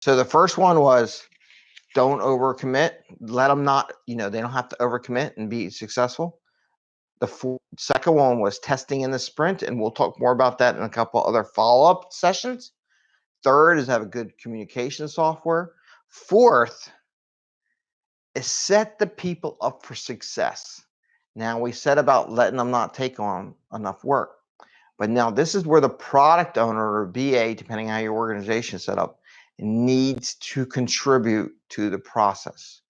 So the first one was don't overcommit. Let them not, you know, they don't have to overcommit and be successful. The fo- second one was testing in the sprint, and we'll talk more about that in a couple other follow up sessions. Third is have a good communication software. Fourth is set the people up for success. Now, we said about letting them not take on enough work. But now this is where the product owner or BA, depending on how your organization is set up, needs to contribute to the process.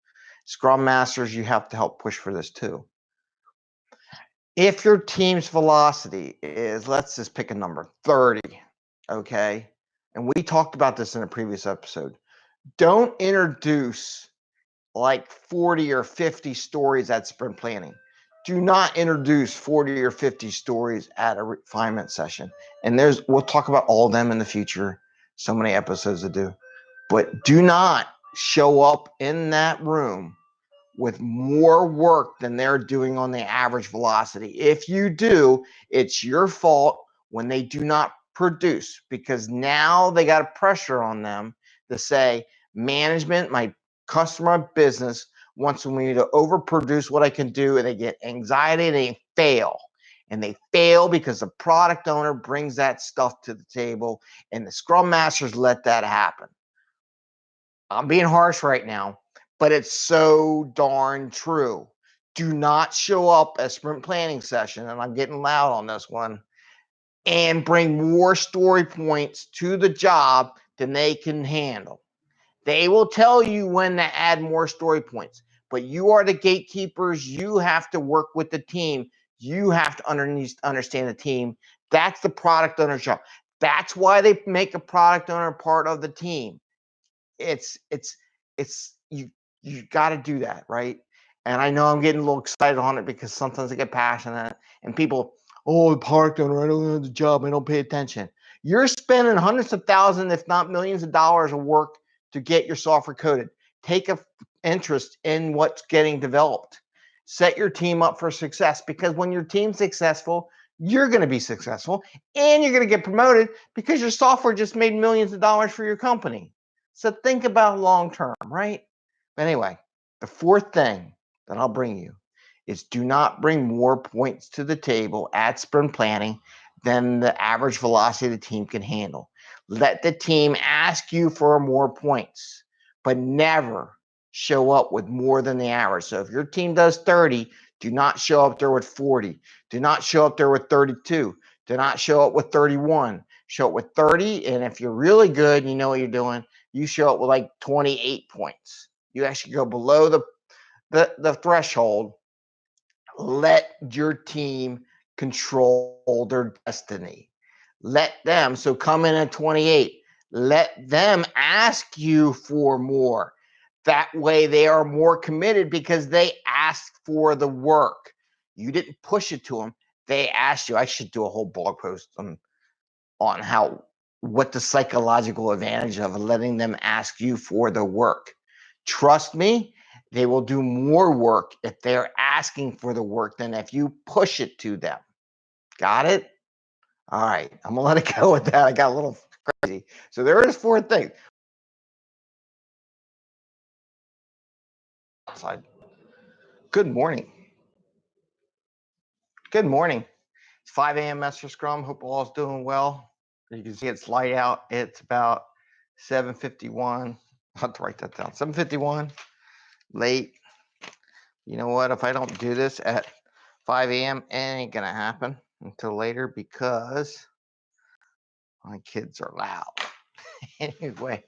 Scrum Masters, you have to help push for this too. If your team's velocity is, let's just pick a number, 30, okay? And we talked about this in a previous episode. Don't introduce like 40 or 50 stories at sprint planning. Do not introduce 40 or 50 stories at a refinement session. And there's, we'll talk about all of them in the future. So many episodes to do. But do not show up in that room with more work than they're doing on the average velocity. If you do, it's your fault when they do not produce because now they got a pressure on them to say, management, my customer business wants me to overproduce what I can do, and they get anxiety and they fail. And they fail because the product owner brings that stuff to the table, and the scrum masters let that happen. I'm being harsh right now, but it's so darn true. Do not show up at sprint planning session, and I'm getting loud on this one, and bring more story points to the job than they can handle. They will tell you when to add more story points, but you are the gatekeepers. You have to work with the team. You have to understand the team. That's the product owner's job. That's why they make a product owner part of the team it's it's it's you you got to do that right? And i know i'm getting a little excited on it because sometimes i get passionate and people oh the product owner i don't know the job i don't pay attention. You're spending hundreds of thousands if not millions of dollars of work to get your software coded take a interest in what's getting developed. Set your team up for success because when your team's successful you're going to be successful and you're going to get promoted because your software just made millions of dollars for your company so think about long term, right? But anyway, the fourth thing that I'll bring you is do not bring more points to the table at sprint planning than the average velocity the team can handle. Let the team ask you for more points, but never show up with more than the average. So if your team does 30, do not show up there with 40. Do not show up there with 32. Do not show up with 31. Show up with 30. And if you're really good, you know what you're doing, you show up with like 28 points. You actually go below the the, the threshold. Let your team control their destiny. Let them, so come in at 28. Let them ask you for more. That way they are more committed because they asked for the work. You didn't push it to them. They asked you. I should do a whole blog post on on how what the psychological advantage of letting them ask you for the work. Trust me, they will do more work if they're asking for the work than if you push it to them. Got it? All right, I'm gonna let it go with that. I got a little crazy. So there is four things. Outside. Good morning. Good morning. It's 5 a.m. Master Scrum. Hope all is doing well. You can see it's light out. It's about 751. I'll have to write that down. 751, late. You know what? If I don't do this at 5 a.m., it ain't to happen until later because my kids are loud. anyway,